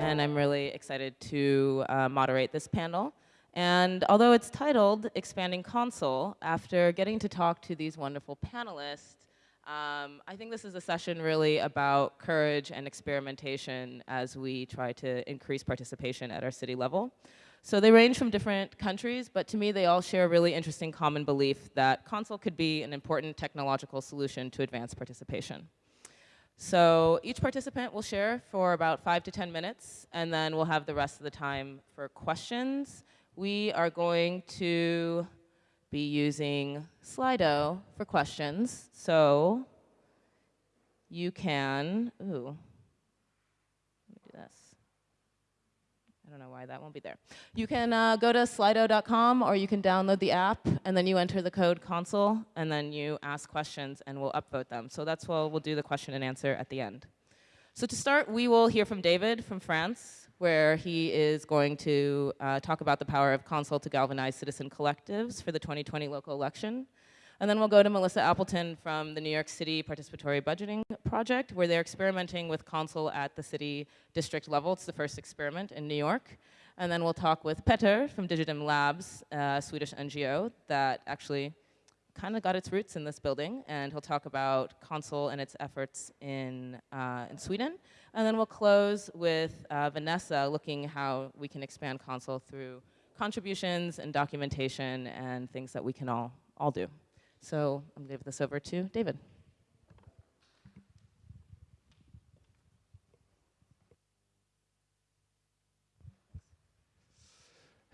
and I'm really excited to uh, moderate this panel. And although it's titled Expanding Consul, after getting to talk to these wonderful panelists, um, I think this is a session really about courage and experimentation as we try to increase participation at our city level. So they range from different countries, but to me they all share a really interesting common belief that Consul could be an important technological solution to advance participation. So each participant will share for about five to 10 minutes, and then we'll have the rest of the time for questions. We are going to be using Slido for questions. So you can, ooh, I don't know why that won't be there. You can uh, go to slido.com or you can download the app and then you enter the code consul and then you ask questions and we'll upvote them. So that's why we'll do the question and answer at the end. So to start, we will hear from David from France, where he is going to uh, talk about the power of Consul to galvanize citizen collectives for the 2020 local election. And then we'll go to Melissa Appleton from the New York City Participatory Budgeting Project, where they're experimenting with Consul at the city district level. It's the first experiment in New York. And then we'll talk with Petter from Digidem Labs, a Swedish NGO that actually kind of got its roots in this building. And he'll talk about Consul and its efforts in, uh, in Sweden. And then we'll close with uh, Vanessa looking how we can expand Consul through contributions and documentation and things that we can all, all do. So I'm to give this over to David.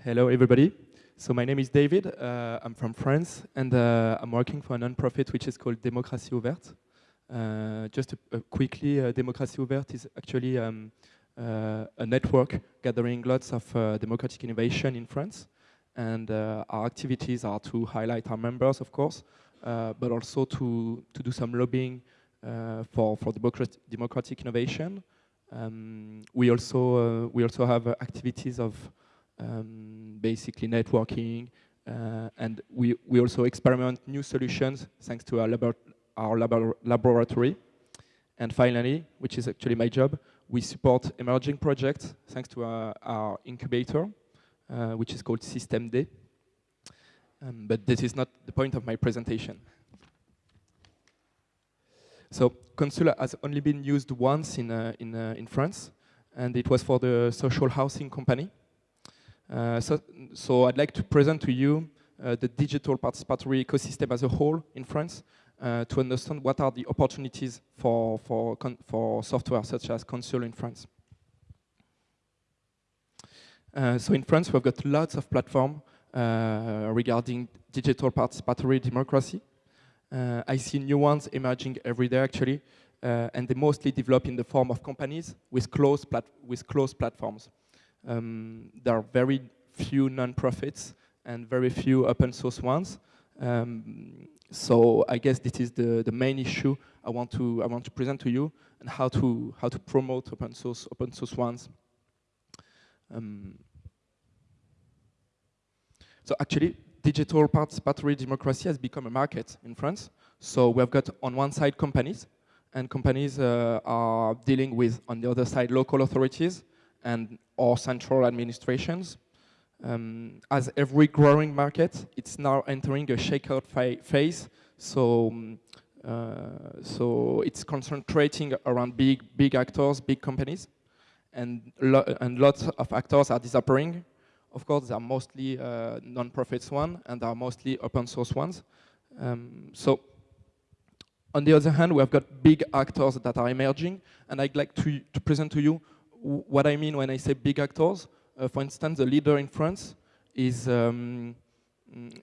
Hello, everybody. So my name is David. Uh, I'm from France, and uh, I'm working for a non-profit which is called Démocratie Ouverte. Uh, just uh, quickly, uh, Démocratie Ouverte is actually um, uh, a network gathering lots of democratic innovation in France. And our activities are to highlight our members, of course, uh, but also to, to do some lobbying uh, for, for democratic, democratic innovation. Um, we, also, uh, we also have activities of um, basically networking, uh, and we, we also experiment new solutions thanks to our, labor our labor laboratory. And finally, which is actually my job, we support emerging projects thanks to our, our incubator, uh, which is called System D. Um, but this is not the point of my presentation. So Consul has only been used once in, uh, in, uh, in France, and it was for the social housing company. Uh, so, so I'd like to present to you uh, the digital participatory ecosystem as a whole in France uh, to understand what are the opportunities for, for, for software such as Consul in France. Uh, so in France, we've got lots of platforms uh, regarding digital participatory democracy. Uh, I see new ones emerging every day, actually, and they mostly develop in the form of companies with closed, with closed platforms. Um, there are very few non-profits and very few open source ones. Um, so I guess this is the, the main issue I want to I want to present to you and how to how to promote open source open source ones. Um, so actually, digital participatory democracy has become a market in France. So we've got on one side companies, and companies uh, are dealing with, on the other side, local authorities and or central administrations. Um, as every growing market, it's now entering a shakeout phase. So, um, uh, so it's concentrating around big, big actors, big companies, and lo and lots of actors are disappearing of course, they are mostly uh, non-profits one, and they are mostly open source ones. Um, so on the other hand, we have got big actors that are emerging, and I'd like to, to present to you what I mean when I say big actors. Uh, for instance, the leader in France is, um,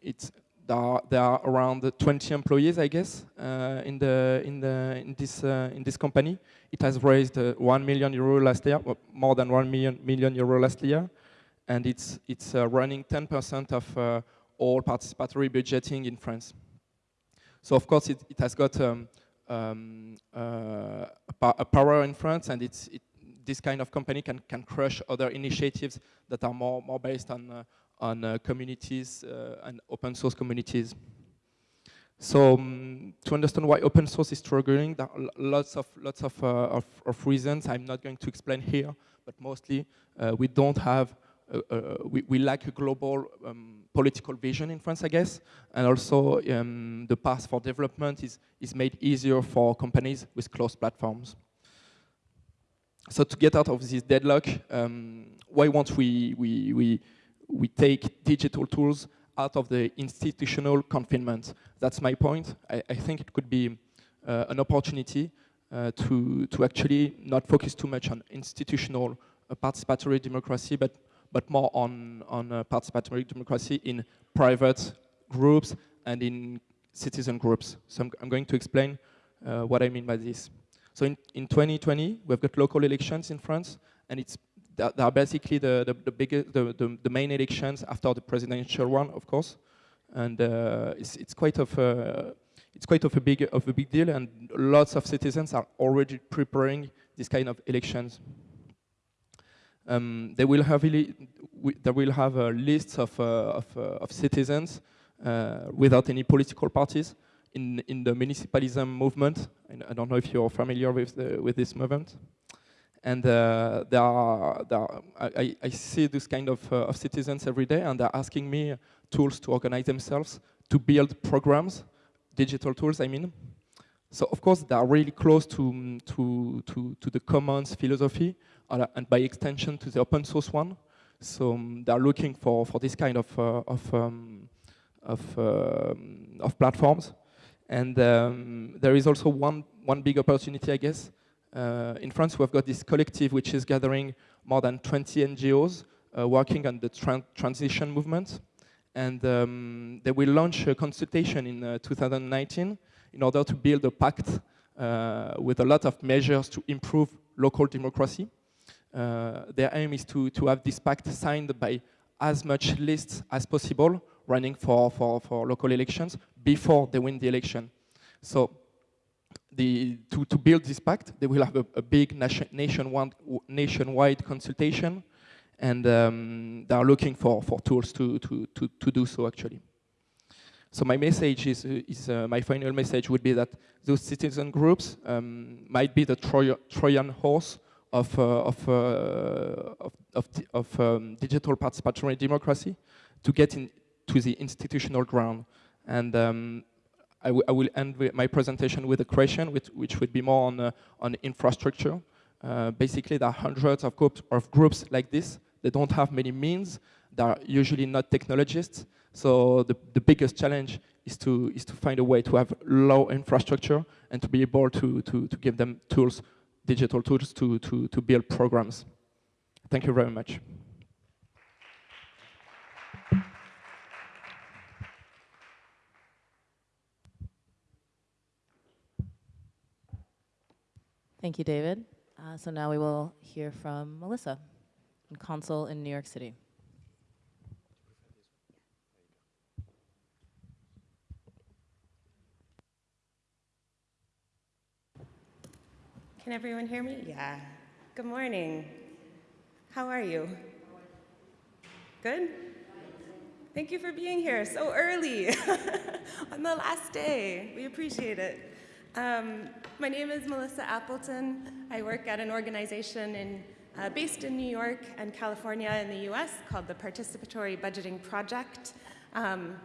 it's, there are, there are, around 20 employees, I guess, uh, in, the, in, the, in, this, uh, in this company. It has raised uh, 1 million euro last year, more than 1 million, million euro last year and it's, it's uh, running 10% of uh, all participatory budgeting in France. So of course it, it has got um, um, uh, a power in France and it's, it, this kind of company can, can crush other initiatives that are more, more based on, uh, on uh, communities uh, and open source communities. So um, to understand why open source is struggling, there are lots of lots of, of, of reasons. I'm not going to explain here, but mostly we don't have, we, we lack a global um, political vision in France, I guess, and also um, the path for development is, is made easier for companies with closed platforms. So to get out of this deadlock, um, why won't we, we, we, we take digital tools out of the institutional confinement? That's my point. I, I think it could be uh, an opportunity uh, to, to actually not focus too much on institutional uh, participatory democracy, but, but more on, on uh, participatory democracy in private groups and in citizen groups. So I'm, I'm going to explain uh, what I mean by this. So in, in 2020, we've got local elections in France, and it's they are basically the the, the biggest the, the, the main elections after the presidential one, of course, and uh, it's it's quite of a, it's quite of a big of a big deal, and lots of citizens are already preparing this kind of elections. Um, they will have they will have a list of uh, of, uh, of, citizens uh, without any political parties in in the municipalism movement. I don't know if you're familiar with the, with this movement. And uh, there are, there are, I, I, see this kind of, uh, of citizens every day, and they're asking me tools to organize themselves, to build programs, digital tools, I mean. So of course, they are really close to, to, to, to the commons philosophy, uh, and by extension to the open source one. So um, they're looking for, for this kind of, uh, of, um, of, um, of platforms. And um, there is also one, one big opportunity, I guess, uh, in France, we've got this collective which is gathering more than 20 NGOs uh, working on the tran transition movement. And um, they will launch a consultation in uh, 2019 in order to build a pact uh, with a lot of measures to improve local democracy. Uh, their aim is to, to have this pact signed by as much lists as possible running for, for, for local elections before they win the election. So the, to, to build this pact, they will have a, a big nation, nationwide, nationwide consultation, and um, they are looking for, for tools to, to, to, to do so, actually. So my message is, is uh, my final message would be that those citizen groups um, might be the Troy Trojan horse of, uh, of, uh, of, of, of um, digital participatory democracy to get into the institutional ground. And um, I, will end my presentation with a question, which, which would be more on, uh, on infrastructure. Uh, basically, there are hundreds of, groups, of groups like this. They don't have many means. They are usually not technologists. So the, the biggest challenge is to, is to find a way to have low infrastructure and to be able to, to, to give them tools, digital tools to, to, to build programs. Thank you very much. Thank you, David. Uh, so now we will hear from Melissa, consul in New York City. Can everyone hear me? Yeah. Good morning. How are you? Good? Thank you for being here so early on the last day. We appreciate it. Um, my name is Melissa Appleton. I work at an organization in, uh, based in New York and California in the US called the Participatory Budgeting Project. Um,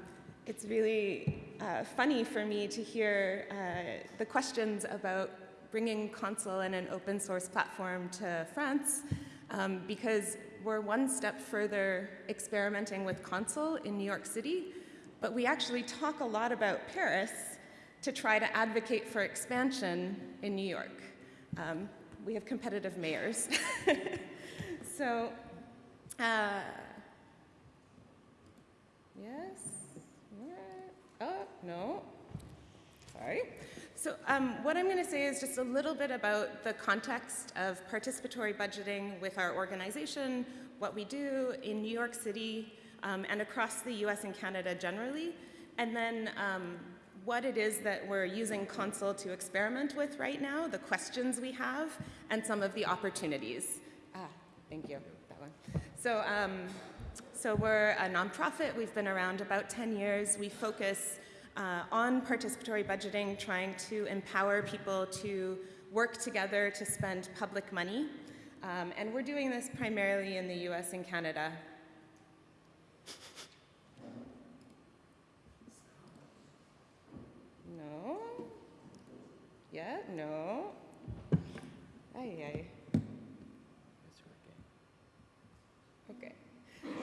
it's really uh, funny for me to hear uh, the questions about bringing Consul and an open source platform to France um, because we're one step further experimenting with Consul in New York City, but we actually talk a lot about Paris to try to advocate for expansion in New York. Um, we have competitive mayors. so, uh, yes, oh, no, sorry. So um, what I'm going to say is just a little bit about the context of participatory budgeting with our organization, what we do in New York City um, and across the US and Canada generally, and then um, what it is that we're using Consul to experiment with right now, the questions we have, and some of the opportunities. Ah, thank you, that one. So, um, so we're a nonprofit. We've been around about 10 years. We focus uh, on participatory budgeting, trying to empower people to work together to spend public money. Um, and we're doing this primarily in the US and Canada. No? Yeah, no. Ay, ay. Okay.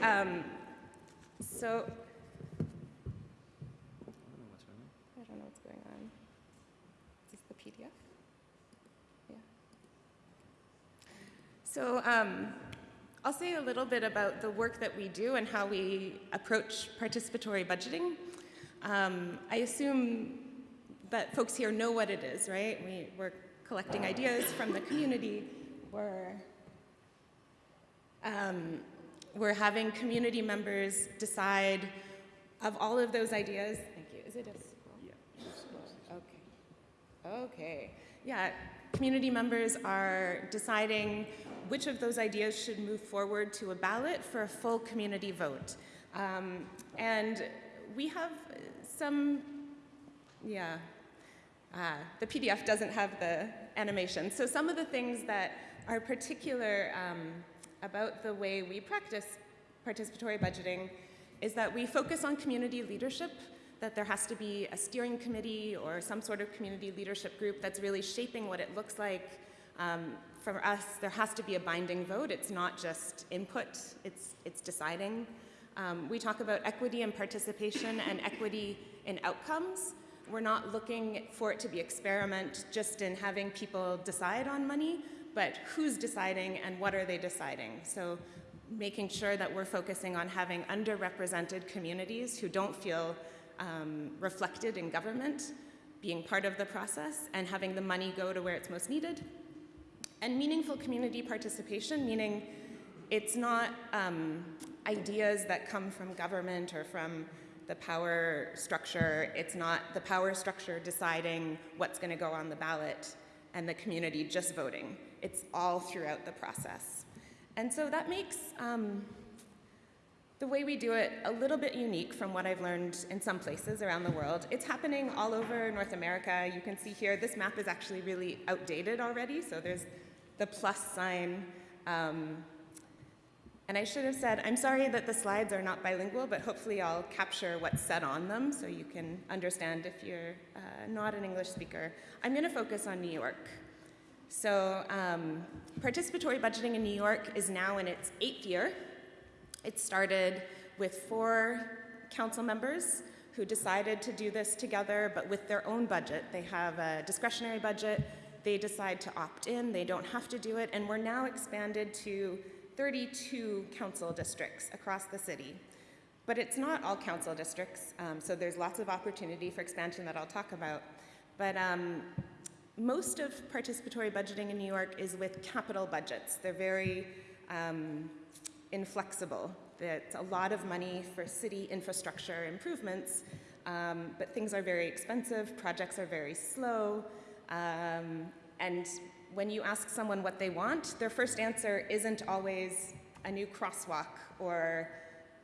Um, so, I don't know what's going on. Is this the PDF? Yeah. So, um, I'll say a little bit about the work that we do and how we approach participatory budgeting. Um, I assume that folks here know what it is, right? We, we're collecting ideas from the community. We're, um, we're having community members decide of all of those ideas. Thank you. Is it a? Yeah. Okay. Okay. Yeah. Community members are deciding which of those ideas should move forward to a ballot for a full community vote. Um, and we have some, yeah, Ah, the PDF doesn't have the animation. So some of the things that are particular um, about the way we practice participatory budgeting is that we focus on community leadership, that there has to be a steering committee or some sort of community leadership group that's really shaping what it looks like. Um, for us, there has to be a binding vote. It's not just input, it's, it's deciding. Um, we talk about equity and participation and equity in outcomes. We're not looking for it to be experiment just in having people decide on money, but who's deciding and what are they deciding. So making sure that we're focusing on having underrepresented communities who don't feel um, reflected in government being part of the process and having the money go to where it's most needed. And meaningful community participation, meaning it's not um, ideas that come from government or from the power structure. It's not the power structure deciding what's going to go on the ballot and the community just voting. It's all throughout the process. And so that makes um, the way we do it a little bit unique from what I've learned in some places around the world. It's happening all over North America. You can see here, this map is actually really outdated already, so there's the plus sign um, and I should have said, I'm sorry that the slides are not bilingual, but hopefully I'll capture what's said on them so you can understand if you're uh, not an English speaker. I'm going to focus on New York. So um, participatory budgeting in New York is now in its eighth year. It started with four council members who decided to do this together, but with their own budget. They have a discretionary budget. They decide to opt in. They don't have to do it. And we're now expanded to 32 council districts across the city. But it's not all council districts, um, so there's lots of opportunity for expansion that I'll talk about. But um, most of participatory budgeting in New York is with capital budgets. They're very um, inflexible. It's a lot of money for city infrastructure improvements, um, but things are very expensive, projects are very slow, um, and when you ask someone what they want, their first answer isn't always a new crosswalk or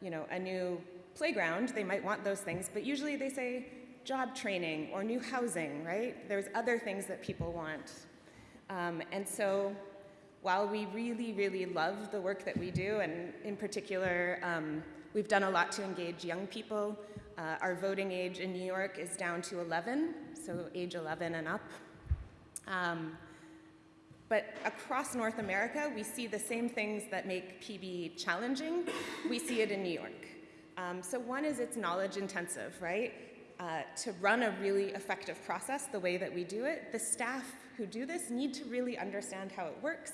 you know, a new playground. They might want those things, but usually they say job training or new housing, right? There's other things that people want. Um, and so while we really, really love the work that we do, and in particular, um, we've done a lot to engage young people. Uh, our voting age in New York is down to 11, so age 11 and up. Um, but across North America, we see the same things that make PB challenging. We see it in New York. Um, so one is it's knowledge intensive, right? Uh, to run a really effective process the way that we do it, the staff who do this need to really understand how it works.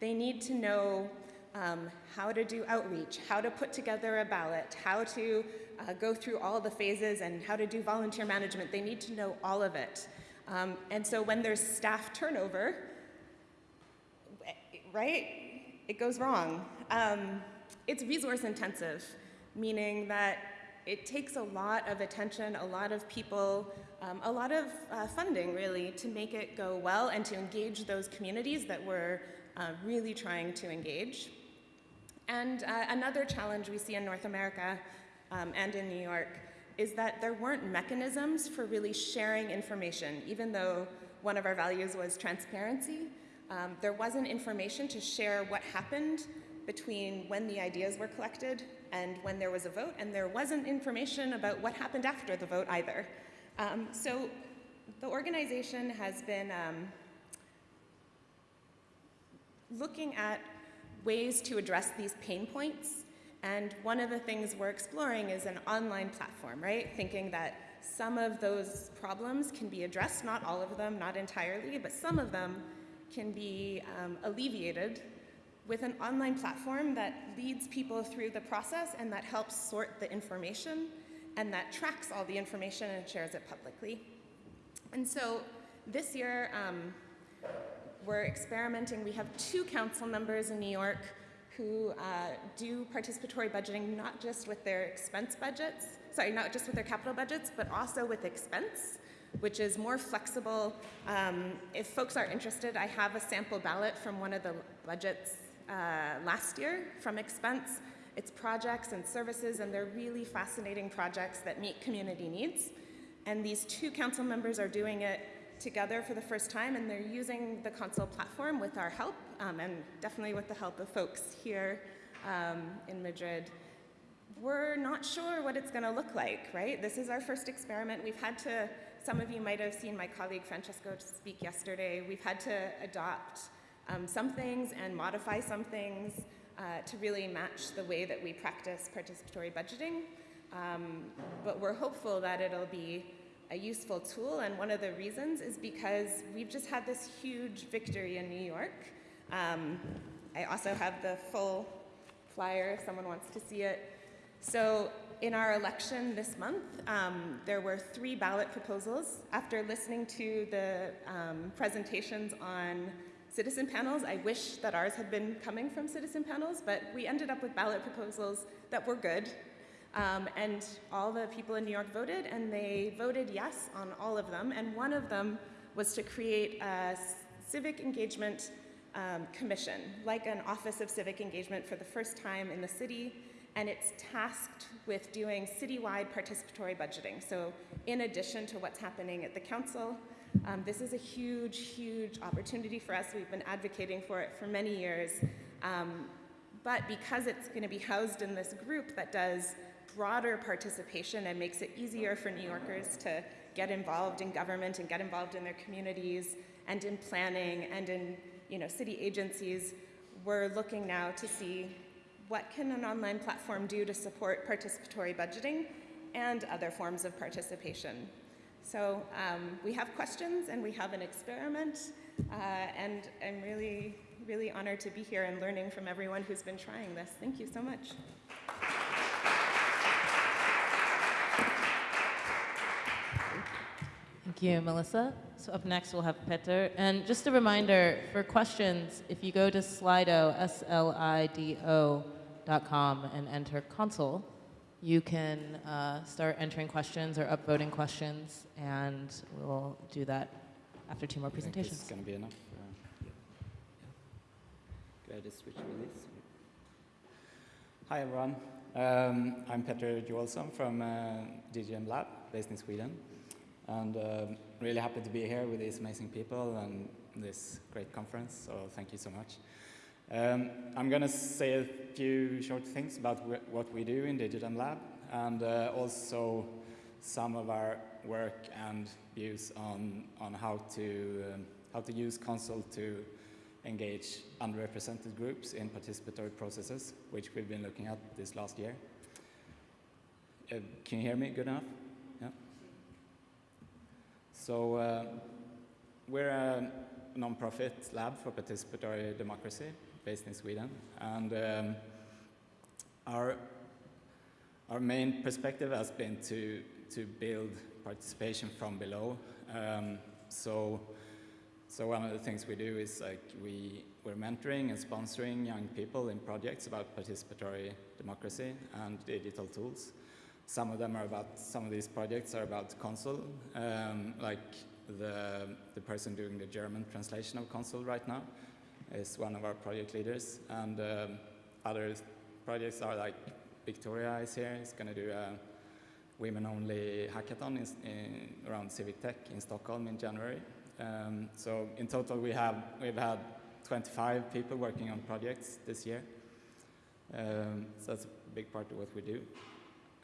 They need to know um, how to do outreach, how to put together a ballot, how to uh, go through all the phases and how to do volunteer management. They need to know all of it. Um, and so when there's staff turnover, right? It goes wrong. Um, it's resource intensive, meaning that it takes a lot of attention, a lot of people, um, a lot of uh, funding really to make it go well and to engage those communities that we're uh, really trying to engage. And uh, another challenge we see in North America um, and in New York is that there weren't mechanisms for really sharing information, even though one of our values was transparency. Um, there wasn't information to share what happened between when the ideas were collected and when there was a vote, and there wasn't information about what happened after the vote either. Um, so the organization has been um, looking at ways to address these pain points. And one of the things we're exploring is an online platform, right? Thinking that some of those problems can be addressed, not all of them, not entirely, but some of them can be um, alleviated with an online platform that leads people through the process and that helps sort the information and that tracks all the information and shares it publicly. And so this year, um, we're experimenting. We have two council members in New York who uh, do participatory budgeting not just with their expense budgets, sorry, not just with their capital budgets, but also with expense, which is more flexible. Um, if folks are interested, I have a sample ballot from one of the budgets uh, last year from expense. It's projects and services, and they're really fascinating projects that meet community needs. And these two council members are doing it together for the first time, and they're using the Consul platform with our help, um, and definitely with the help of folks here um, in Madrid. We're not sure what it's going to look like, right? This is our first experiment. We've had to, some of you might have seen my colleague Francesco speak yesterday, we've had to adopt um, some things and modify some things uh, to really match the way that we practice participatory budgeting. Um, but we're hopeful that it'll be a useful tool, and one of the reasons is because we've just had this huge victory in New York. Um, I also have the full flyer if someone wants to see it. So in our election this month, um, there were three ballot proposals. After listening to the um, presentations on citizen panels, I wish that ours had been coming from citizen panels, but we ended up with ballot proposals that were good, um, and all the people in New York voted, and they voted yes on all of them. And one of them was to create a civic engagement um, commission, like an Office of Civic Engagement for the first time in the city. And it's tasked with doing citywide participatory budgeting. So, in addition to what's happening at the council, um, this is a huge, huge opportunity for us. We've been advocating for it for many years. Um, but because it's going to be housed in this group that does broader participation and makes it easier for New Yorkers to get involved in government and get involved in their communities and in planning and in you know, city agencies, we're looking now to see what can an online platform do to support participatory budgeting and other forms of participation. So um, we have questions and we have an experiment, uh, and I'm really, really honored to be here and learning from everyone who's been trying this. Thank you so much. Thank you, Melissa. So up next, we'll have Peter. And just a reminder, for questions, if you go to Slido, S-L-I-D-O dot com and enter consul, you can uh, start entering questions or upvoting questions, and we'll do that after two more I this presentations. is going to be enough. Uh, Go ahead and switch with this. Hi, everyone. Um, I'm Petter Joelsson from uh, Digidem Lab, based in Sweden. And um really happy to be here with these amazing people and this great conference, so thank you so much. Um, I'm going to say a few short things about wh what we do in Digidem Lab and uh, also some of our work and views on, on how, to, um, how to use Consul to engage underrepresented groups in participatory processes, which we've been looking at this last year. Uh, can you hear me good enough? So uh, we're a non-profit lab for participatory democracy based in Sweden, and um, our our main perspective has been to to build participation from below. Um, so so one of the things we do is like we we're mentoring and sponsoring young people in projects about participatory democracy and digital tools. Some of them are about, some of these projects are about Consul, um, like the, the person doing the German translation of Consul right now is one of our project leaders. And um, other projects are like Victoria is here, is going to do a women-only hackathon in, in, around civic tech in Stockholm in January. Um, so in total, we have we've had 25 people working on projects this year. Um, so that's a big part of what we do,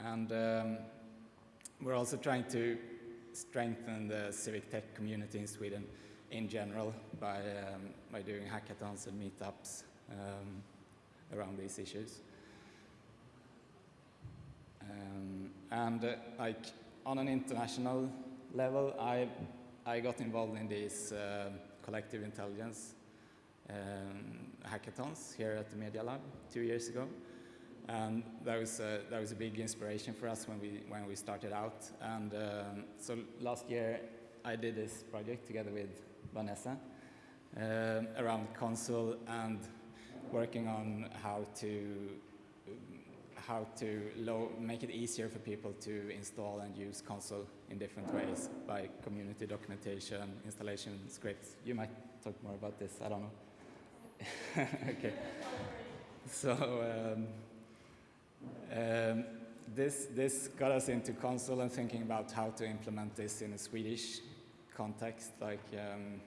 and um, we're also trying to strengthen the civic tech community in Sweden in general by um, by doing hackathons and meetups um, around these issues. Um, and uh, like on an international level, I I got involved in these uh, collective intelligence um, hackathons here at the Media Lab two years ago, and that was a, that was a big inspiration for us when we when we started out. And um, so last year, I did this project together with Vanessa um, around Consul and working on how to how to low, make it easier for people to install and use Consul in different ways by community documentation, installation scripts. You might talk more about this, I don't know. okay. So um, um, this, this got us into Consul and thinking about how to implement this in a Swedish context, like, um,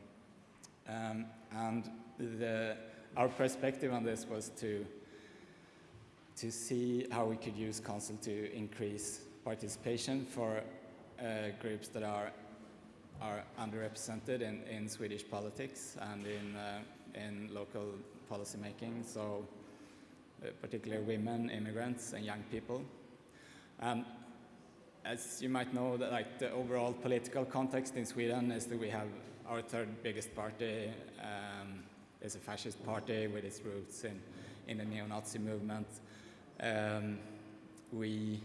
um, and the, our perspective on this was to to see how we could use Consul to increase participation for uh, groups that are are underrepresented in, in Swedish politics and in uh, in local policymaking. So, particularly women, immigrants, and young people. And as you might know, that like the overall political context in Sweden is that we have our third biggest party um, is a fascist party with its roots in in the neo-Nazi movement. Um, we,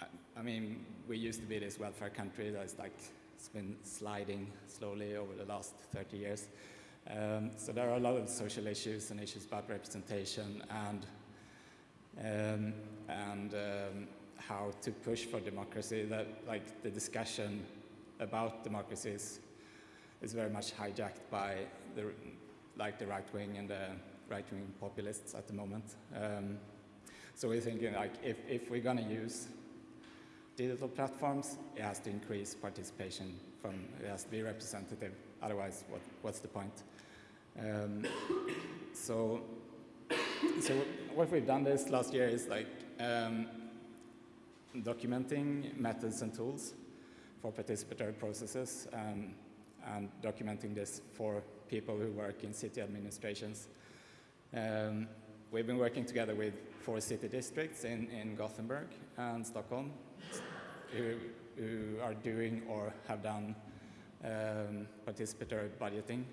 I, I, mean, we used to be this welfare country that's like, it's been sliding slowly over the last 30 years. Um, so there are a lot of social issues and issues about representation and, um, and um, how to push for democracy that like the discussion about democracies is, very much hijacked by the, like the right wing and the right-wing populists at the moment. Um, so we're thinking like if, if we're going to use digital platforms, it has to increase participation from, it has to be representative, otherwise what, what's the point? Um, so, so what we've done this last year is like um, documenting methods and tools for participatory processes and documenting this for people who work in city administrations. Um, we've been working together with four city districts in, in Gothenburg and Stockholm who, who are doing or have done um, participatory budgeting.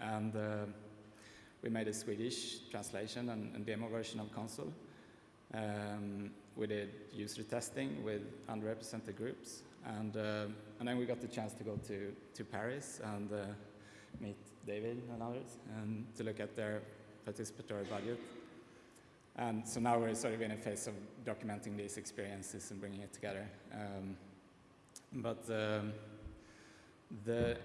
And uh, we made a Swedish translation and, and demo version of Consul. Um, we did user testing with underrepresented groups. And, uh, and then we got the chance to go to, to Paris and uh, meet David and others and to look at their participatory budget. And so now we're sort of in a phase of documenting these experiences and bringing it together. Um, but um, the,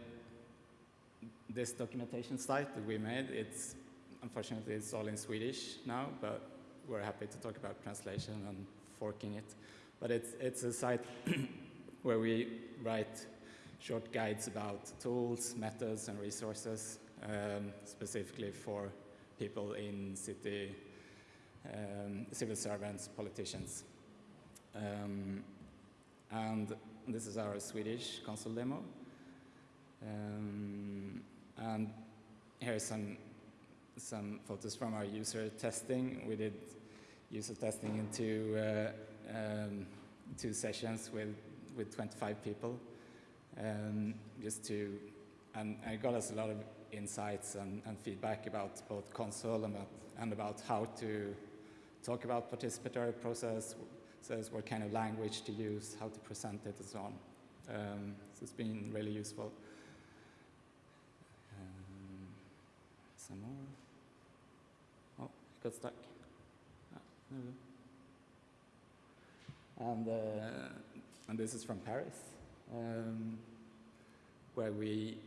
this documentation site that we made, it's unfortunately it's all in Swedish now, but we're happy to talk about translation and forking it. But it's, it's a site where we write short guides about tools, methods, and resources, um, specifically for people in city, um, civil servants, politicians. Um, and this is our Swedish Consul demo. Um, and here's some, some photos from our user testing. We did user testing in two, uh, um, two sessions with, with 25 people, um, just to, and, and it got us a lot of insights and, and feedback about both Consul and about, and about how to talk about participatory process, says what kind of language to use, how to present it, and so on. Um, so it's been really useful. Um, some more. Oh, it got stuck. Ah, there we go. And, uh, and this is from Paris, um, where we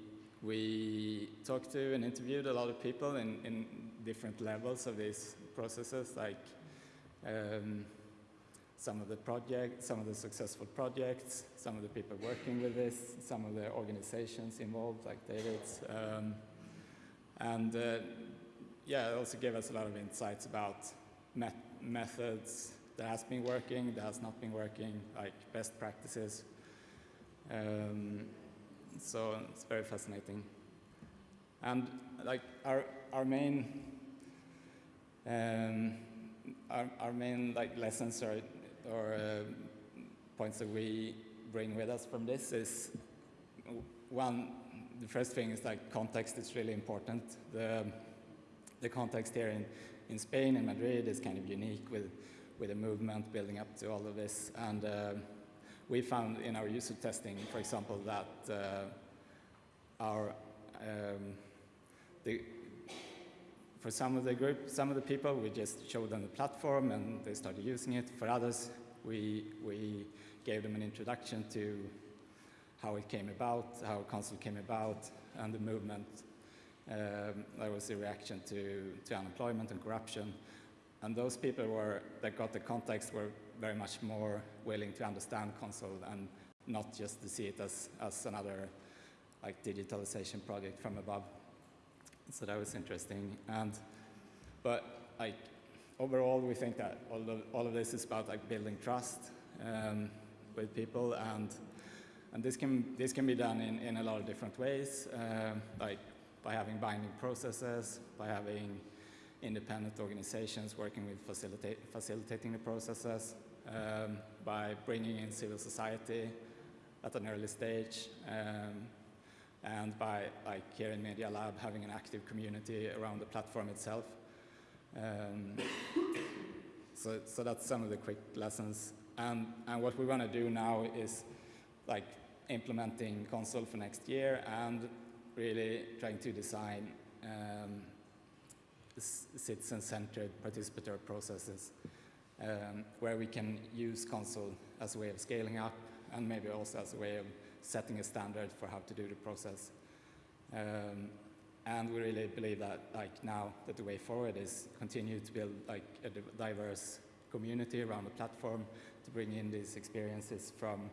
we talked to and interviewed a lot of people in, in different levels of these processes, like um, some of the projects, some of the successful projects, some of the people working with this, some of the organizations involved, like David's. Um, and uh, yeah, it also gave us a lot of insights about met methods that has been working, that has not been working, like best practices. Um, so it's very fascinating. And like our, our main, um, our, our main like lessons or, or uh, points that we bring with us from this is one, the first thing is like context is really important. The, the context here in, in Spain and Madrid is kind of unique with, with a movement building up to all of this. And uh, we found in our user testing, for example, that uh, our um, the, for some of the group, some of the people, we just showed them the platform and they started using it. For others, we, we gave them an introduction to how it came about, how Consul came about, and the movement. Um, there was a reaction to, to unemployment and corruption. And those people were, that got the context were very much more willing to understand Consul and not just to see it as, as another like digitalization project from above. So that was interesting. And, but like overall, we think that all of, all of this is about like building trust um, with people and and this can, this can be done in, in a lot of different ways, um, like by having binding processes, by having independent organizations working with facilitate, facilitating the processes, um, by bringing in civil society at an early stage, um, and by, like here in Media Lab, having an active community around the platform itself. Um, so, so that's some of the quick lessons. And, and what we want to do now is like implementing Consul for next year and really trying to design um, citizen-centered participatory processes um, where we can use Consul as a way of scaling up and maybe also as a way of setting a standard for how to do the process. Um, and we really believe that like now that the way forward is continue to build like a diverse community around the platform to bring in these experiences from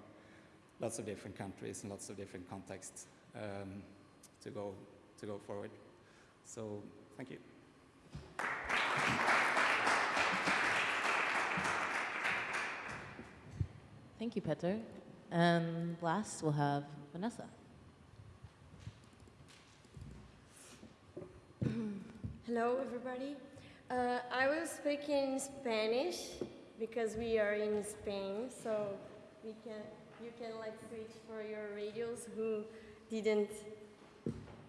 lots of different countries and lots of different contexts um, to go to go forward. So thank you. Thank you, Peter. And last, we'll have Vanessa. Hello, everybody. Uh, I will speak in Spanish because we are in Spain, so we can you can like switch for your radios who didn't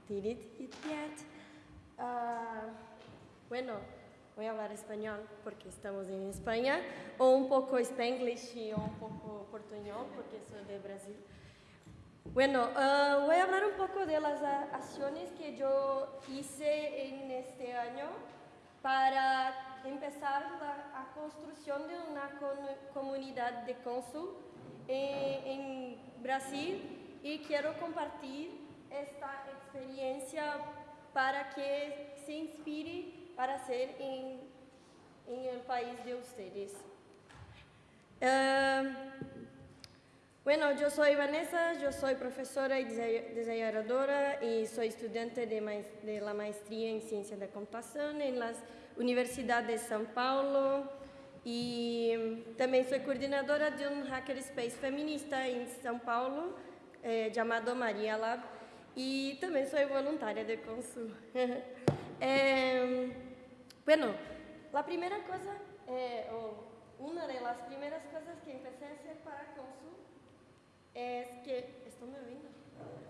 did it yet. Uh, bueno, voy a hablar español porque estamos en España, o un poco spanglish y un poco portuñol porque soy de Brasil. Bueno, uh, voy a hablar un poco de las acciones que yo hice en este año para empezar la construcción de una comunidad de cónsul en, en Brasil y quiero compartir esta experiencia para que se inspire para ser em, em um país de vocês. Uh, bueno, eu sou Vanessa, eu sou professora e desenhadora e sou estudante de, ma de la em ciência da computação em las universidades de São Paulo e também sou coordenadora de um hackerspace feminista em São Paulo eh, chamado Maria Lab e também sou voluntária do consumo. bueno, la primera cosa, eh, o una de las primeras cosas que empecé a hacer para Consul es que, ¿están me oyendo?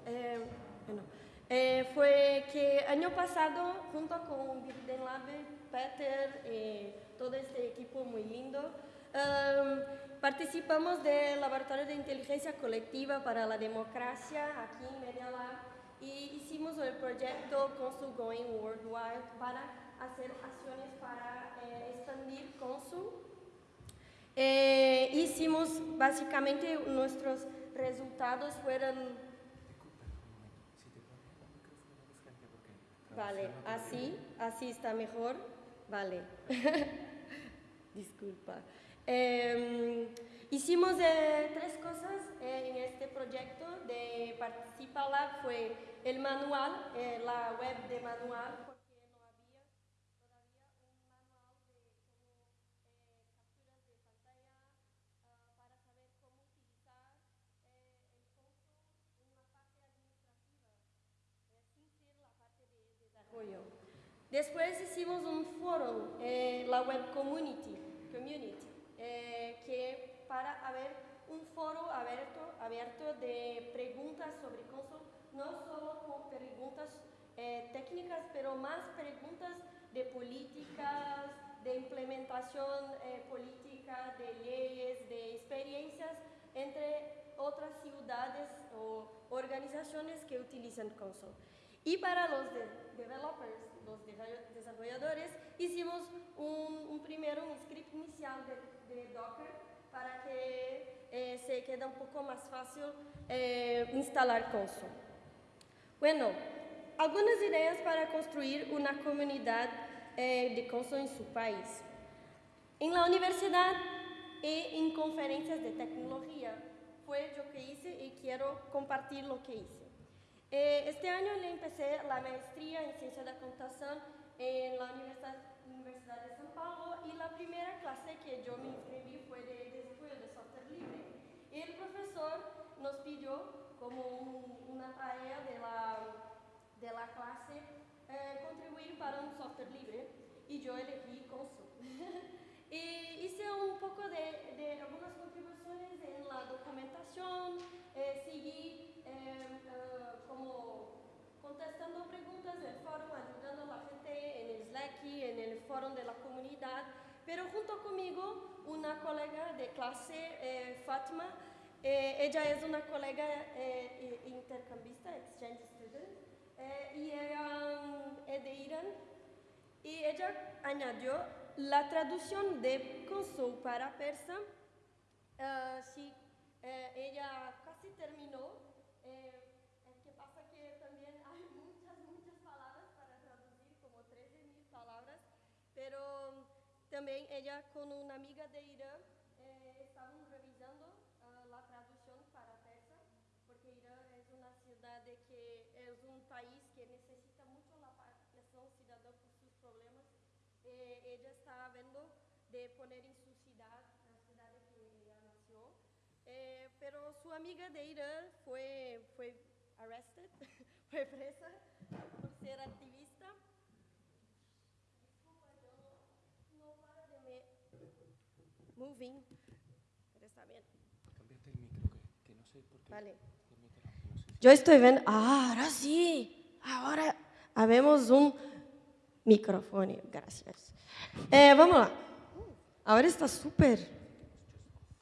Eh, bueno, eh, fue que año pasado, junto con Virden Lab, Peter, y todo este equipo muy lindo, um, participamos del Laboratorio de Inteligencia Colectiva para la Democracia aquí en Media Lab y hicimos el proyecto Consul Going Worldwide para hacer acciones para eh, expandir Consul. Eh, hicimos básicamente nuestros resultados fueron... Vale, así, así está mejor. Vale. Disculpa. Eh, hicimos tres cosas eh, en este proyecto de Participa. Fue el manual, eh, la web de manual, porque no había todavía un manual de cómo capturas de pantalla ah, para saber cómo utilizar eh, el console en la parte administrativa, eh, sin ser la parte de desarrollo. Después hicimos un foro, la web community, community eh, que para haber un foro abierto, abierto de preguntas sobre console, no solo con preguntas eh, técnicas, pero más preguntas de políticas, de implementación eh, política, de leyes, de experiencias entre otras ciudades o organizaciones que utilizan console. Y para los de developers, los desarrolladores, hicimos un, un primero un script inicial de, de Docker para que eh, se quede un poco más fácil eh, instalar console. Bueno, algunas ideas para construir una comunidad eh, de console en su país. En la universidad y en conferencias de tecnología fue lo que hice y quiero compartir lo que hice. Eh, este año le empecé la maestría en Ciencia de la Computación en la Universidad, Universidad de São Paulo y la primera clase que yo me inscribí fue de desarrollo de software libre. Y el profesor nos pidió como un- una tarea de la, de la clase eh, contribuir para un software libre y yo elegí Consul. y hice un poco de, de algunas contribuciones en la documentación, eh, seguí eh, eh, como contestando preguntas en el foro, ayudando a la gente en el Slack, en el foro de la comunidad, pero junto conmigo una colega de clase, eh, Fatma, eh, ella es una colega eh, intercambista, exchange student, y ella mm, es de Irán, y ella añadió la traducción de Consul para persa. eh, sí, eh, ella casi terminó. eh, es que pasa que también hay muchas, muchas palabras para traducir, como 13.000 palabras, pero también ella con una amiga de Irán amiga de Irán fue, fue arrested, fue presa por ser activista. Disculpa, yo no, para de me... Moving, pero está bien. Cámbiate el micro, que, que no sé por qué. Vale. no sé. Yo estoy viendo, ah, ahora sí, ahora habemos un micrófono, gracias. Eh, vamos lá. Ahora está súper,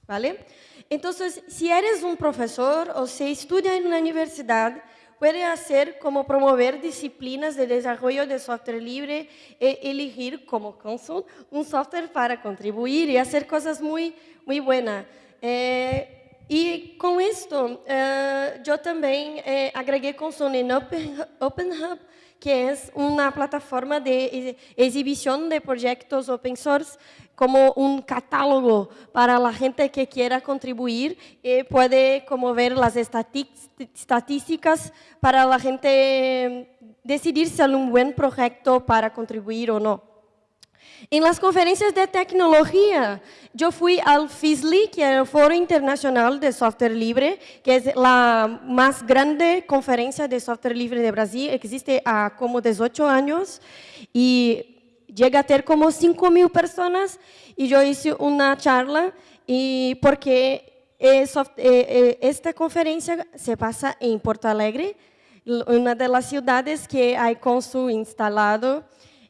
¿vale? Entonces, si eres un profesor o si estudia en una universidad, puede hacer como promover disciplinas de desarrollo de software libre e elegir como console un software para contribuir y hacer cosas muy, muy buenas. Eh, y con esto, eh, yo también eh, agregué console en Open, Open Hub, que es una plataforma de ex- exhibición de proyectos open source como un catálogo para la gente que quiera contribuir y puede como ver las estadísticas para la gente eh, decidir si es un buen proyecto para contribuir o no. En las conferencias de tecnología, yo fui al FISLI, que es el Foro Internacional de Software Libre, que es la más grande conferencia de software libre de Brasil, existe há como 18 años y llega a ter como 5 mil personas y yo hice una charla y porque eh, eh, eh, esta conferencia se pasa en Porto Alegre, una de las ciudades que hay Consul instalado.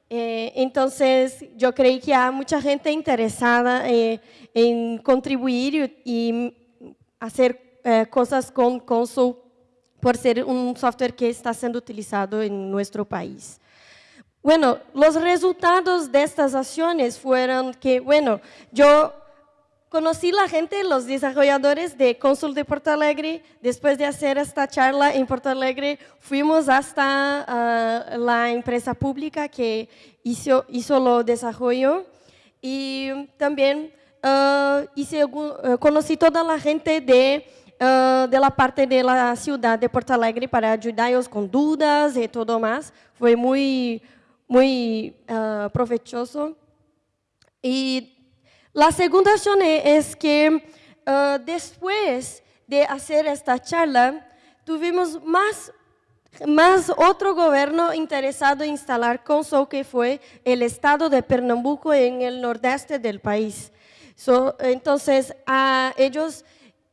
Entonces, yo creí que hay mucha gente interesada eh, en contribuir hacer eh, cosas con Consul por ser un software que está siendo utilizado en nuestro país. Bueno, los resultados de estas acciones fueron que, bueno, yo conocí la gente, los desarrolladores de Consul de Porto Alegre. Después de hacer esta charla en Porto Alegre, fuimos hasta ah, la empresa pública que hizo, hizo lo desarrollo y también ah, hice eh, conocí toda la gente de, ah, de la parte de la ciudad de Porto Alegre para ayudarlos con dudas y todo más. Fue muy, muy ah, provechoso. Y la segunda acción e- es que ah, después de hacer esta charla, tuvimos más, más otro gobierno interesado en instalar Consul, que fue el estado de Pernambuco en el nordeste del país. Entonces, a ellos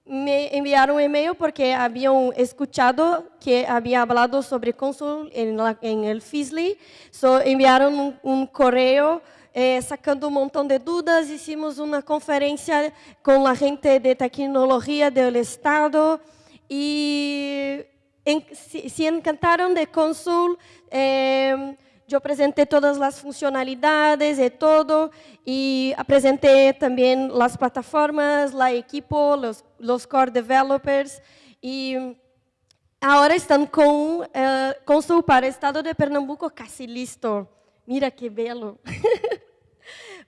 me enviaron un email porque habían escuchado que había hablado sobre Consul en, la- en el FISLI. So, enviaron un, un correo eh, sacando un montón de dudas. Hicimos una conferencia con la gente de tecnología del Estado y se, se encantaron de Consul. eh, yo presenté todas las funcionalidades y todo, y presenté también las plataformas, la equipo, los, los core developers, y ahora están con eh, Consul para Estado de Pernambuco casi listo. Mira qué bello.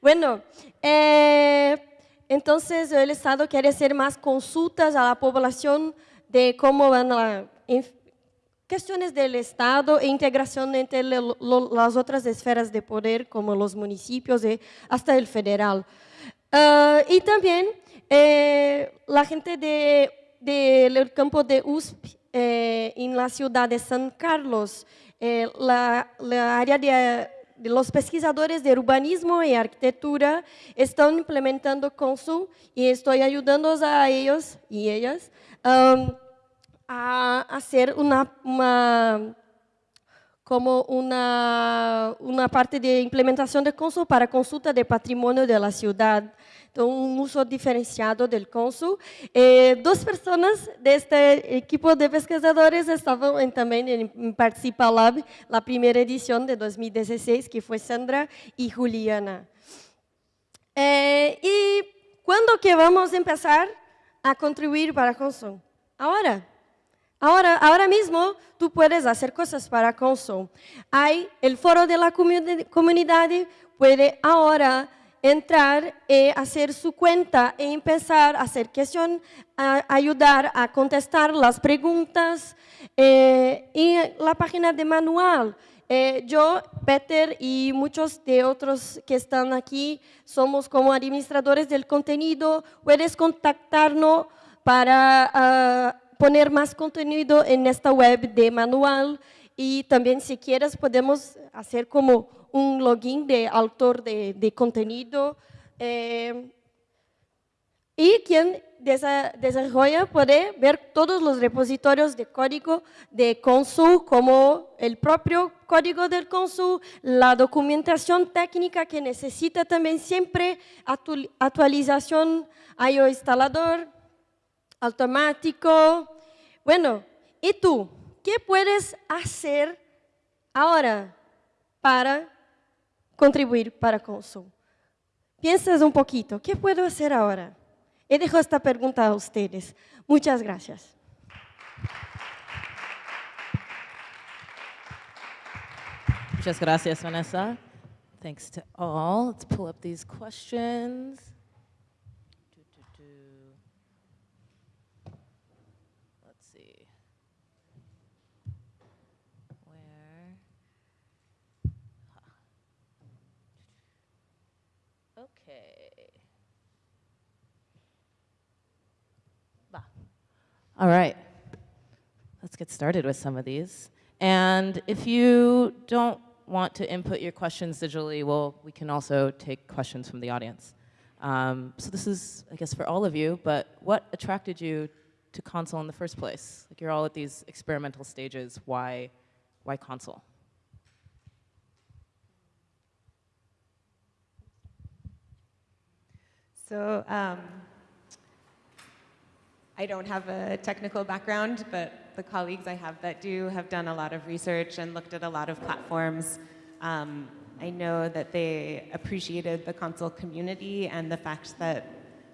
Bueno, eh, entonces el Estado quiere hacer más consultas a la población de cómo van las cuestiones del Estado e integración entre las otras esferas de poder, como los municipios y hasta el federal. Ah, y también eh, la gente de- del campo de USP eh, en la ciudad de San Carlos, eh, la, área de, los pesquisadores de urbanismo y arquitectura están implementando Consul y estoy ayudando a ellos y ellas a hacer una, como una, una parte de implementación de Consul para consulta de patrimonio de la ciudad. Um uso diferenciado del Consul. Eh, duas pessoas deste equipo de pesquisadores estavam em, também em, em Participa Lab, a primeira edição de 2016, que foi Sandra e Juliana. Eh, e quando que vamos começar a contribuir para Consul? Agora. Ahora, ahora mismo tú puedes hacer cosas para Consul. Hay el foro de la comuni- comunidad, puede ahora entrar y hacer su cuenta e empezar a hacer cuestión, a ayudar a contestar las preguntas. eh, y la página de manual. Eh, yo, Peter y muchos de otros que están aquí somos como administradores del contenido. Puedes contactarnos para ah, poner más contenido en esta web de manual y también si quieres podemos hacer como un login de autor de, de contenido eh, y quien desa- desarrolla puede ver todos los repositorios de código de Consul, como el propio código del Consul, la documentación técnica que necesita también siempre actu- actualización IO instalador, automático. Bueno, ¿y tú? ¿Qué puedes hacer ahora para contribuir para Consul? Piensas un poquito, ¿qué puedo hacer ahora? Y dejo esta pregunta a ustedes. Muchas gracias. Muchas gracias, Vanessa. Thanks to all. Let's pull up these questions. All right. Let's get started with some of these. And if you don't want to input your questions digitally, well, we can also take questions from the audience. Um, so this is, I guess, for all of you, but what attracted you to Consul in the first place? Like you're all at these experimental stages. Why, why Consul? So um, I don't have a technical background, but the colleagues I have that do have done a lot of research and looked at a lot of platforms. Um, I know that they appreciated the Consul community and the fact that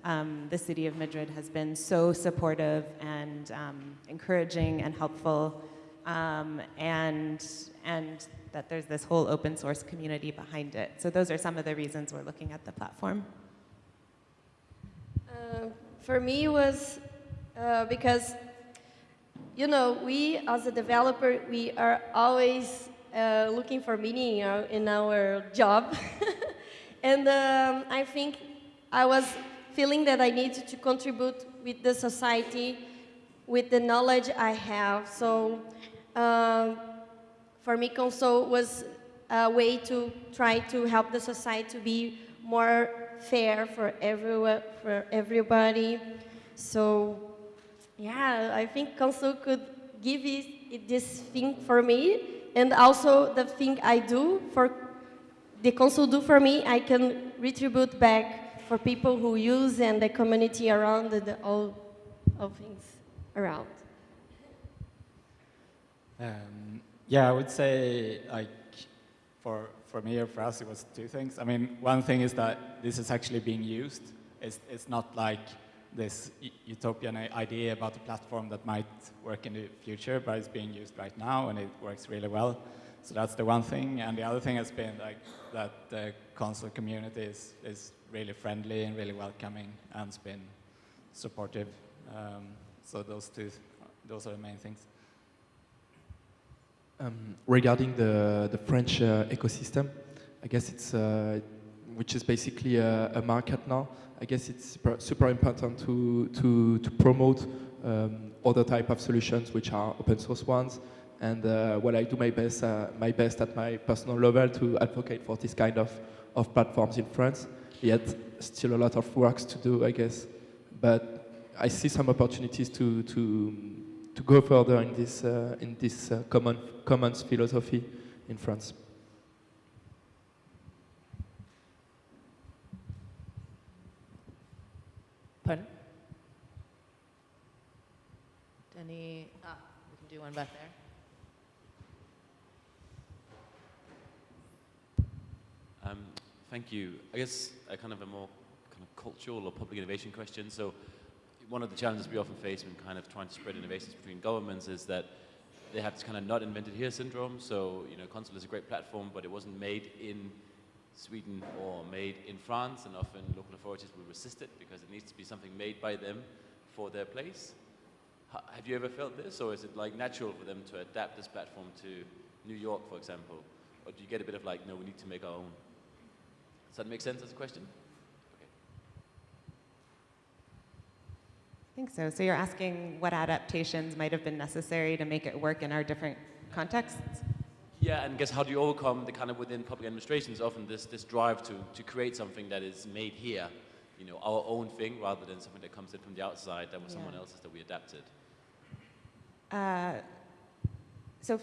um, the city of Madrid has been so supportive and um, encouraging and helpful, um, and, and that there's this whole open source community behind it. So those are some of the reasons we're looking at the platform. for me it was uh, because you know we as a developer we are always uh, looking for meaning in our, in our job and um, i think i was feeling that i needed to contribute with the society with the knowledge i have so um, for me Consul was a way to try to help the society to be more fair for everyone, for everybody. So, yeah, I think Consul could give it, it this thing for me, and also the thing I do for the Consul do for me, I can retribute back for people who use and the community around and the, all, all things around. Um, yeah, I would say like for for me or for us, it was two things. I mean, one thing is that this is actually being used. It's it's not like this utopian idea about a platform that might work in the future, but it's being used right now and it works really well. So that's the one thing. And the other thing has been like that the Consul community is, is really friendly and really welcoming and has been supportive. Um, so those two, those are the main things. Um, regarding the, the French uh, ecosystem, I guess it's, uh, which is basically a, a, market now, I guess it's super, important to, to, to promote um, other type of solutions which are open source ones. And uh, well, I do my best, uh, my best at my personal level to advocate for this kind of, of platforms in France. Yet, still a lot of works to do, I guess. But I see some opportunities to, to to go further in this, uh, in this uh, common, commons philosophy in France. Pardon? Any, ah, we can do back there. Um, thank you. I guess a kind of a more kind of cultural or public innovation question. So one of the challenges we often face when kind of trying to spread innovations between governments is that they have this kind of not invented here syndrome. So, you know, Consul is a great platform, but it wasn't made in Sweden or made in France, and often local authorities will resist it because it needs to be something made by them for their place. Have you ever felt this, or is it like natural for them to adapt this platform to New York, for example? Or do you get a bit of like, no, we need to make our own? Does that make sense as a question? I think so. So you're asking what adaptations might have been necessary to make it work in our different contexts? Yeah, and guess how do you overcome the kind of within public administrations often this, this drive to, to create something that is made here, you know, our own thing rather than something that comes in from the outside that was yeah. someone else's that we adapted? Uh, so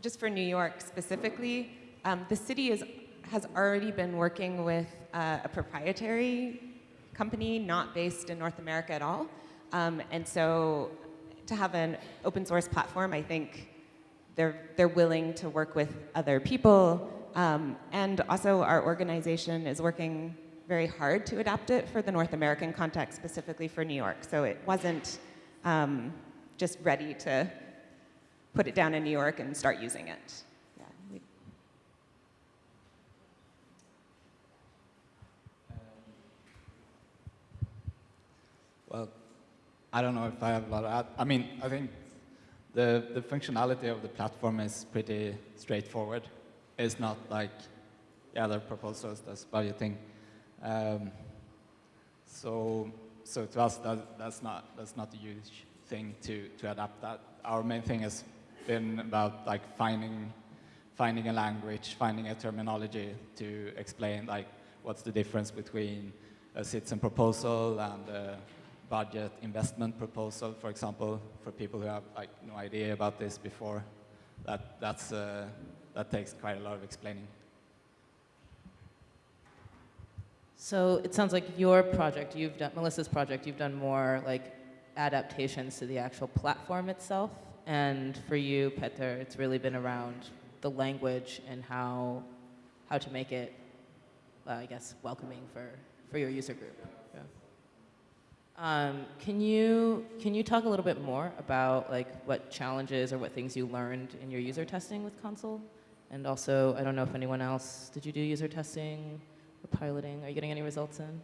just for New York specifically, um, the city is, has already been working with uh, a proprietary company not based in North America at all. Um, and so to have an open source platform, I think they're, they're willing to work with other people. Um, and also our organization is working very hard to adapt it for the North American context, specifically for New York. So it wasn't um, just ready to put it down in New York and start using it. Well, I don't know if I have a lot of. I mean, I think the, the functionality of the platform is pretty straightforward. It's not like the other proposals that's budgeting. Um, so, so to us, that, that's not that's not a huge thing to to adapt that. Our main thing has been about like finding finding a language, finding a terminology to explain like what's the difference between a citizen proposal and a budget investment proposal, for example, for people who have like no idea about this before, that, that's, uh, that takes quite a lot of explaining. So it sounds like your project, you've done, Melissa's project, you've done more like adaptations to the actual platform itself. And for you, Petter, it's really been around the language and how, how to make it, uh, I guess, welcoming for, for your user group. Um, can you can you talk a little bit more about like what challenges or what things you learned in your user testing with Consul? And also, I don't know if anyone else did you do user testing or piloting? Are you getting any results in?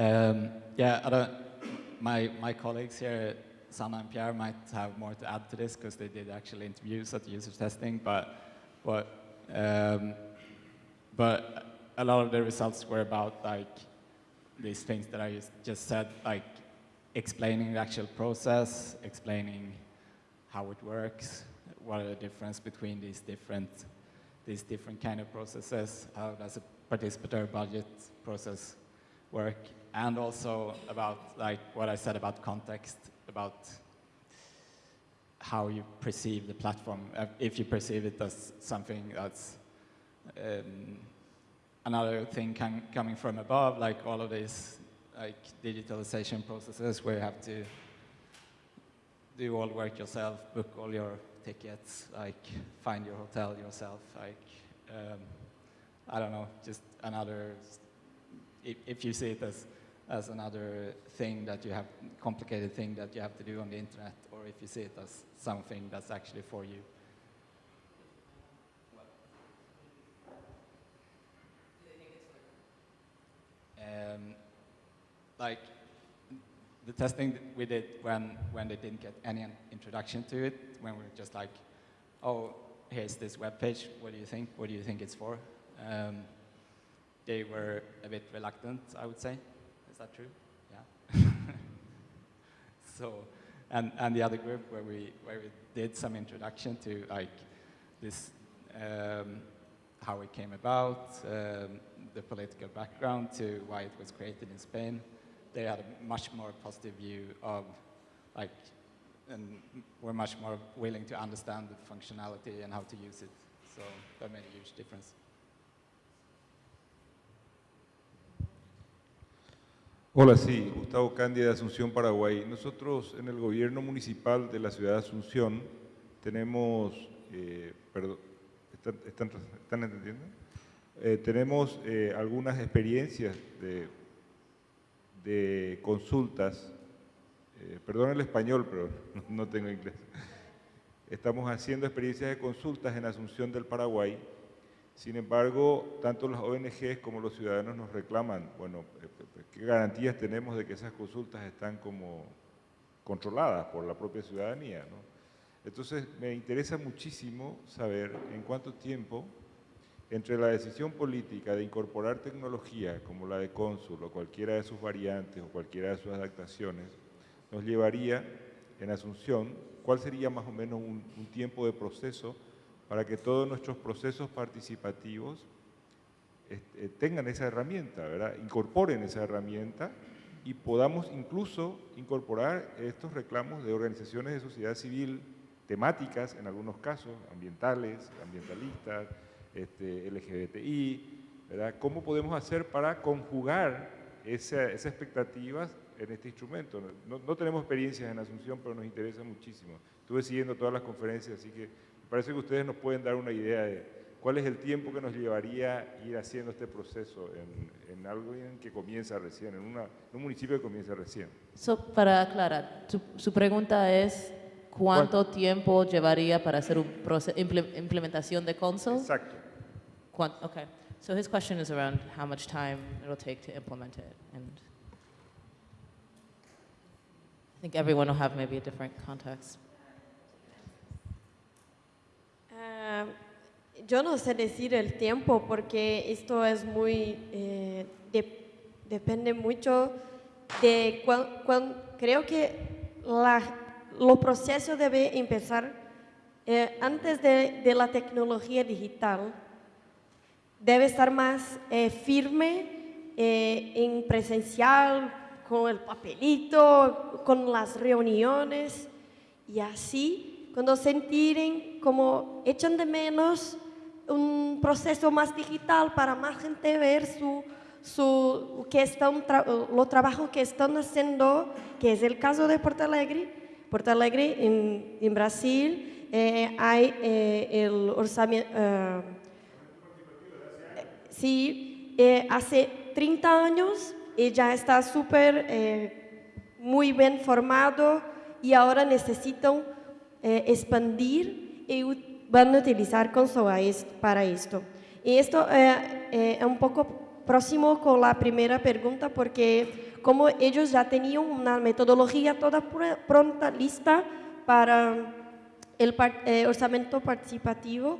Um, yeah, my, my colleagues here, Sanna and Pierre, might have more to add to this because they did actually interviews at the user testing, but, but, um, but a lot of the results were about like these things that I just- just said, like explaining the actual process, explaining how it works, what are the difference between these different, these different kind of processes, how does a participatory budget process work, and also about like what I said about context, about how you perceive the platform, uh, if you perceive it as something that's um, another thing com coming from above, like all of these like digitalization processes where you have to do all work yourself, book all your tickets, like find your hotel yourself, like um, I don't know, just another. If, if you see it as as another thing that you have complicated thing that you have to do on the internet, or if you see it as something that's actually for you. Um, like the testing we did when, when they didn't get any introduction to it, when we were just like, oh, here's this web page, what do you think? What do you think it's for? Um, they were a bit reluctant, I would say. That true? Yeah. so, and, and the other group where we, where we did some introduction to like this, um, how it came about, um, the political background to why it was created in Spain. They had a much more positive view of like, and were much more willing to understand the functionality and how to use it. So that made a huge difference. Hola, sí, Gustavo Candia de Asunción, Paraguay. Nosotros en el gobierno municipal de la ciudad de Asunción tenemos, eh, ¿están, entendiendo? Eh, tenemos eh, algunas experiencias de, consultas, perdón el español, pero no tengo inglés. Estamos haciendo experiencias de consultas en Asunción del Paraguay. Sin embargo, tanto las ONGs como los ciudadanos nos reclaman, bueno, eh, ¿qué garantías tenemos de que esas consultas están como controladas por la propia ciudadanía? ¿no? Entonces, me interesa muchísimo saber en cuánto tiempo entre la decisión política de incorporar tecnología como la de Cónsul o cualquiera de sus variantes o cualquiera de sus adaptaciones, nos llevaría en Asunción, cuál sería más o menos un tiempo de proceso para que todos nuestros procesos participativos este, tengan esa herramienta, ¿verdad? incorporen esa herramienta y podamos incluso incorporar estos reclamos de organizaciones de sociedad civil temáticas, en algunos casos, ambientales, ambientalistas, este, LGBTI, ¿verdad? ¿Cómo podemos hacer para conjugar esa, esas expectativas en este instrumento? No, no, tenemos experiencias en Asunción, pero nos interesa muchísimo. Estuve siguiendo todas las conferencias, así que parece que ustedes nos pueden dar una idea de cuál es el tiempo que nos llevaría ir haciendo este proceso en, en algo que comienza recién, en, una, en, un municipio que comienza recién. So, para aclarar, su, su pregunta es cuánto ¿Cuánto? tiempo llevaría para hacer una implementación de console? Exacto. Quant okay. So his question is around how much time it'll take to implement it. And I think everyone will have maybe a different context. Yo no sé decir el tiempo porque esto es muy, eh, de, depende mucho de cuán, creo que la, lo proceso debe empezar eh, antes de, la tecnología digital. Debe estar más eh, firme en presencial, con el papelito, con las reuniones y así, cuando sentirem como echan de menos un proceso más digital para más gente ver su, su, que están tra lo trabajo que están haciendo, que es el caso de Porto Alegre. Porto Alegre, en, en Brasil, eh, hay eh, el orzamiento... Uh, sí, eh, hace 30 años y ya está súper, eh, muy bien formado y ahora necesitan eh, expandir y van a utilizar Console para esto. Y esto es un poco próximo con la primera pregunta porque como ellos ya tenían una metodología toda pr- pronta, lista para el eh, orçamento participativo,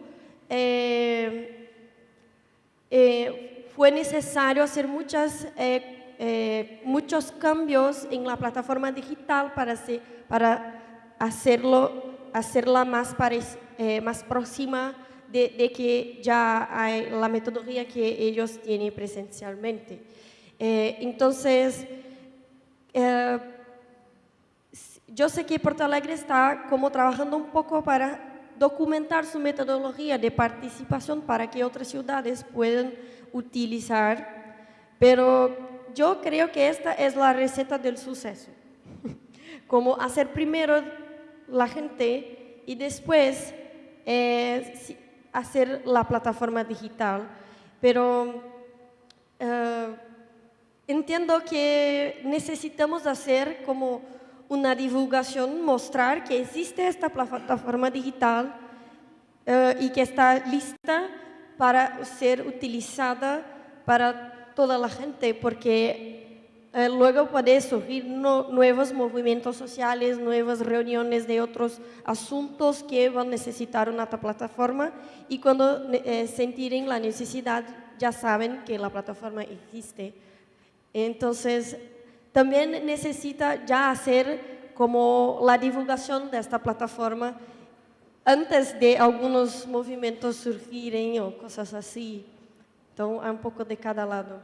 eh, eh, fue necesario hacer muchas, eh, eh, muchos cambios en la plataforma digital para hacerlo, hacerla más, eh, más próxima de, de que ya hay la metodología que ellos tienen presencialmente. Eh, entonces, eh, yo sé que Porto Alegre está como trabajando un poco para documentar su metodología de participación para que otras ciudades puedan utilizar, pero yo creo que esta es la receta del suceso. Como hacer primero la gente y después eh, hacer la plataforma digital. Pero eh, entiendo que necesitamos hacer como una divulgación, mostrar que existe esta plataforma digital eh, y que está lista para ser utilizada para toda la gente, porque eh, luego puede surgir no- nuevos movimientos sociales, nuevas reuniones de otros asuntos que van a necesitar una ta- plataforma y cuando eh, sentirem la necesidad ya saben que la plataforma existe. Entonces, también necesita ya hacer como la divulgación de esta plataforma antes de algunos movimientos surgirem o cosas así. Então, é um pouco de cada lado.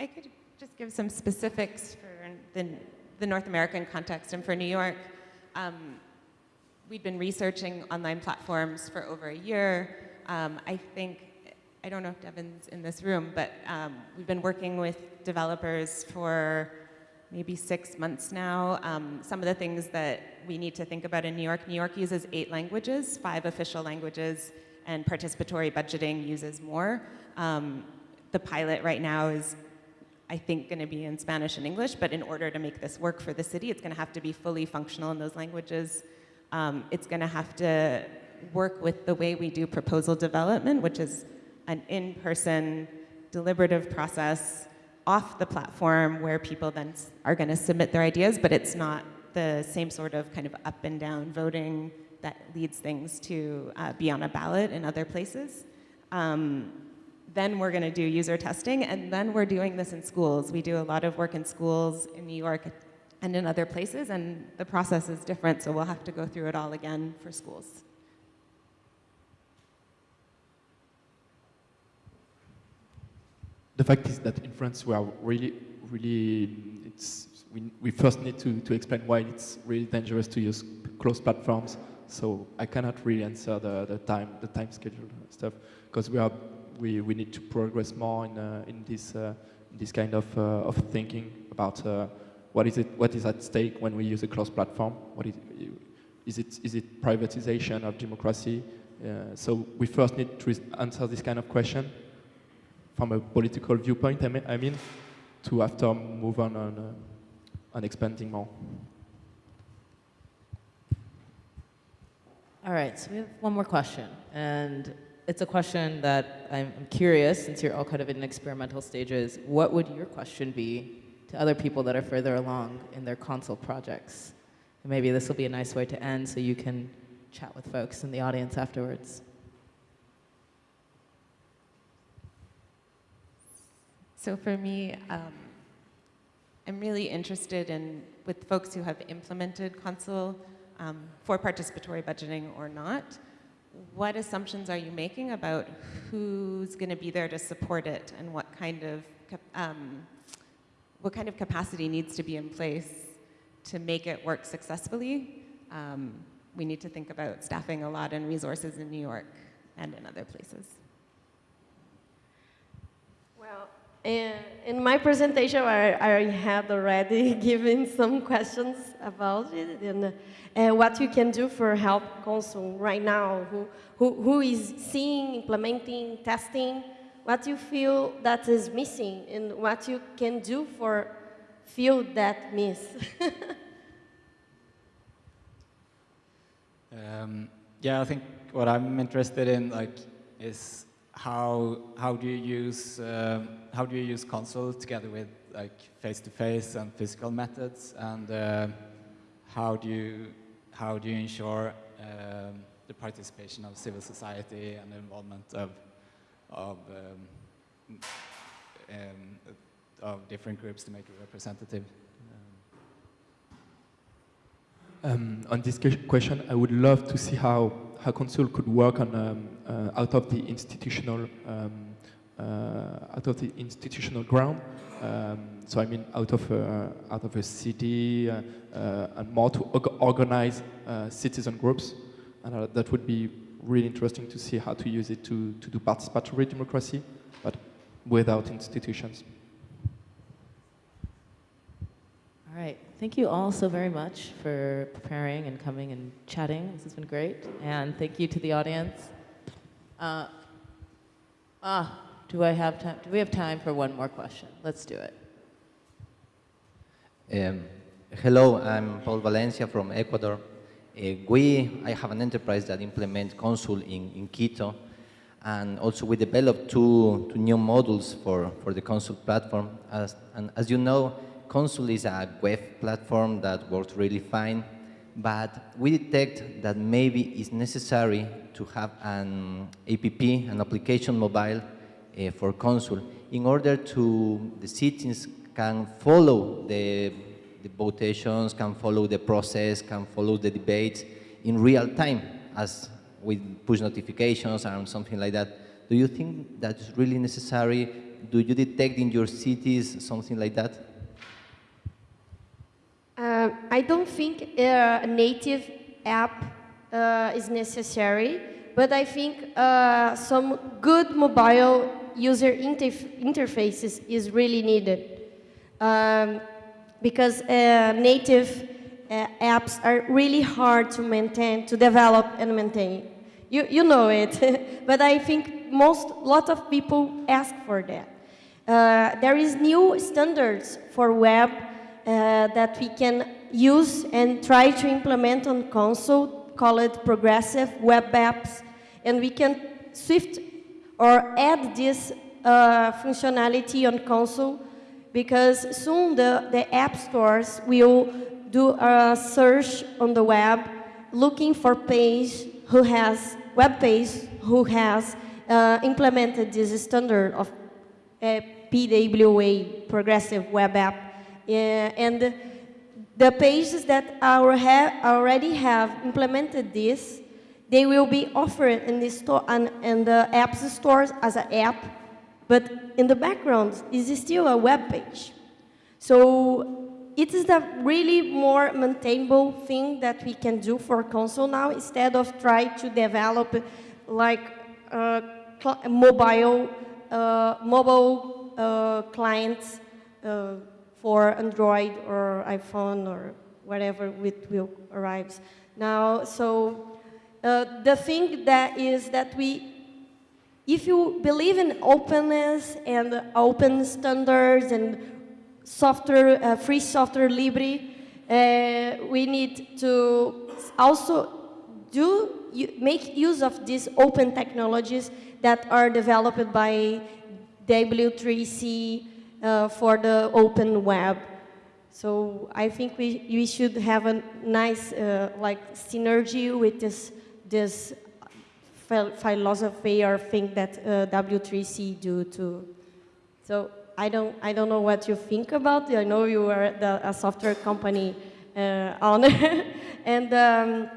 I could just give some specifics for the, the North American context and for New York. Um, we'd been researching online platforms for over a year. Um, I think, I don't know if Devin's in this room, but um, we've been working with developers for maybe six months now. Um, some of the things that we need to think about in New York, New York uses eight languages, five official languages, and participatory budgeting uses more. Um, the pilot right now is I think, going to be in Spanish and English, but in order to make this work for the city, it's going to have to be fully functional in those languages. Um, it's going to have to work with the way we do proposal development, which is an in person, deliberative process off the platform where people then are going to submit their ideas, but it's not the same sort of kind of up and down voting that leads things to uh, be on a ballot in other places. Um, then we're going to do user testing, and then we're doing this in schools. We do a lot of work in schools in New York and in other places, and the process is different, so we'll have to go through it all again for schools. The fact is that in France we are really, really, it's, we, we first need to, to explain why it's really dangerous to use closed platforms. So I cannot really answer the, the time, the time schedule stuff, because we are, we, we need to progress more in, uh, in this, uh, this kind of, uh, of thinking about what is it, what is at stake when we use a closed platform. What is, is it, is it privatization of democracy? Uh, so we first need to answer this kind of question from a political viewpoint, I mean, I mean to after move on on, uh, on expanding more. All right, so we have one more question, and it's a question that I'm curious, since you're all kind of in experimental stages, what would your question be to other people that are further along in their Consul projects? And maybe this will be a nice way to end so you can chat with folks in the audience afterwards. So for me, um, I'm really interested in with folks who have implemented Consul um, for participatory budgeting or not. What assumptions are you making about who's going to be there to support it, and what kind of um, what kind of capacity needs to be in place to make it work successfully? Um, we need to think about staffing a lot and resources in New York and in other places. Well, in, my presentation, I, I had already given some questions about it and uh, what you can do for Help Consul right now, who, who, who is seeing, implementing, testing, what you feel that is missing and what you can do for fill that miss. Um, yeah, I think what I'm interested in like is how how do you use um, how do you use Consul together with like face-to-face and physical methods, and uh, how do you how do you ensure um, the participation of civil society and the involvement of of um, um, of different groups to make it representative? Um, on this question, I would love to see how, how Consul could work on um, out of the institutional um, uh, out of the institutional ground. Um, so I mean, out of uh, out of a city uh, uh, and more to organize uh, citizen groups, and uh, that would be really interesting to see how to use it to to do participatory democracy, but without institutions. All right. Thank you all so very much for preparing and coming and chatting. This has been great. And thank you to the audience. Uh, ah, do I have time? Do we have time for one more question? Let's do it. Um, hello, I'm Paul Valencia from Ecuador. Uh, we, I have an enterprise that implements Consul in, in Quito, and also we developed two, two new models for, for the Consul platform. As, and as you know, Consul is a web platform that works really fine, but we detect that maybe it's necessary to have an APP, an application mobile uh, for Consul, in order to the citizens can follow the, the votations, can follow the process, can follow the debates in real time, as with push notifications and something like that. Do you think that's really necessary? Do you detect in your cities something like that? Uh, I don't think a native app uh, is necessary, but I think uh, some good mobile user interf interfaces is really needed. Um, because uh, native uh, apps are really hard to maintain, to develop and maintain. You, you know it, but I think most, lot of people ask for that. Uh, there is new standards for web that we can use and try to implement on Consul, call it progressive web apps, and we can swift or add this uh, functionality on Consul because soon the, the app stores will do a search on the web looking for page who has, web page who has uh, implemented this standard of uh, PWA, Progressive Web App. And the pages that our ha already have implemented this, they will be offered in the store and, and the apps stores as an app, but in the background is still a web page. So it is the really more maintainable thing that we can do for Consul now instead of try to develop like uh, mobile uh, mobile uh, clients uh, for Android or iPhone or whatever it will arrive now. So uh, the thing that is that we, if you believe in openness and open standards and software, uh, free software libre, uh, we need to also do make use of these open technologies that are developed by W3C uh, for the open web. So I think we, we should have a nice uh, like synergy with this, this philosophy or thing that uh, W3C do too. So I don't, I don't know what you think about it. I know you are the, a software company uh, owner, and, um,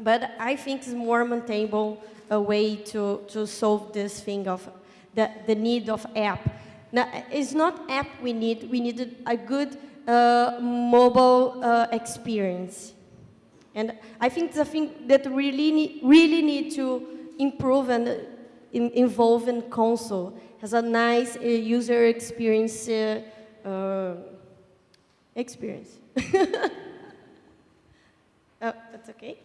but I think it's more maintainable a way to, to solve this thing of the, the need of app. Now, it's not app we need, we need a good uh, mobile uh, experience. And I think the thing that really need, really need to improve and in, involve in Consul has a nice uh, user experience uh, uh, experience. oh, that's okay.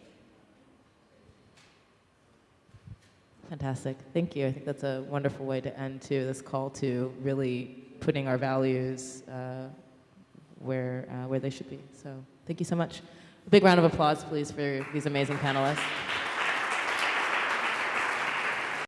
Fantastic. Thank you. I think that's a wonderful way to end to this call to really putting our values uh, where, uh, where they should be. So thank you so much. A big round of applause, please, for these amazing panelists.